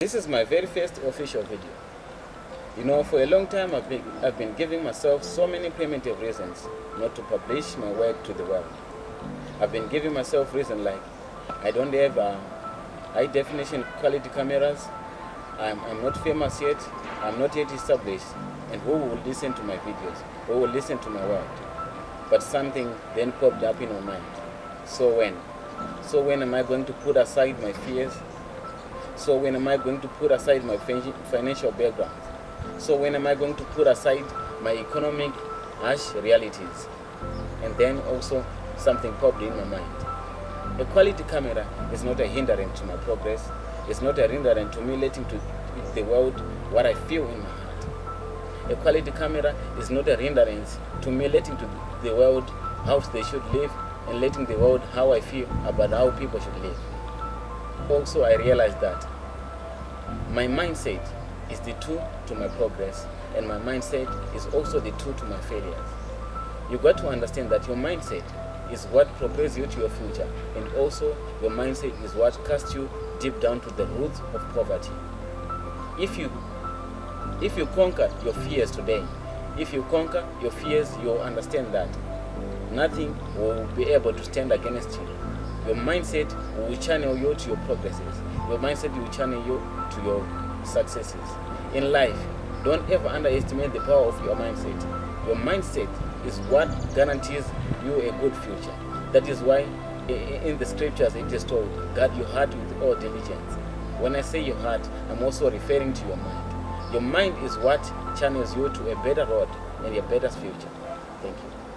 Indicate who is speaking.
Speaker 1: This is my very first official video. You know, for a long time I've been, I've been giving myself so many primitive reasons not to publish my work to the world. I've been giving myself reasons like I don't have uh, high definition quality cameras, I'm, I'm not famous yet, I'm not yet established, and who will listen to my videos, who will listen to my work? But something then popped up in my mind. So when? So when am I going to put aside my fears? So when am I going to put aside my financial background? So when am I going to put aside my economic harsh realities? And then also something popped in my mind. A quality camera is not a hindrance to my progress. It's not a hindrance to me letting to the world what I feel in my heart. A quality camera is not a hindrance to me letting to the world how they should live and letting the world how I feel about how people should live. Also, I realized that my mindset is the tool to my progress, and my mindset is also the tool to my failures. You got to understand that your mindset is what propels you to your future, and also your mindset is what casts you deep down to the roots of poverty. If you if you conquer your fears today, if you conquer your fears, you'll understand that nothing will be able to stand against you. Your mindset will channel you to your progresses. Your mindset will channel you to your successes. In life, don't ever underestimate the power of your mindset. Your mindset is what guarantees you a good future. That is why in the scriptures it is told, guard your heart with all diligence. When I say your heart, I'm also referring to your mind. Your mind is what channels you to a better road and a better future. Thank you.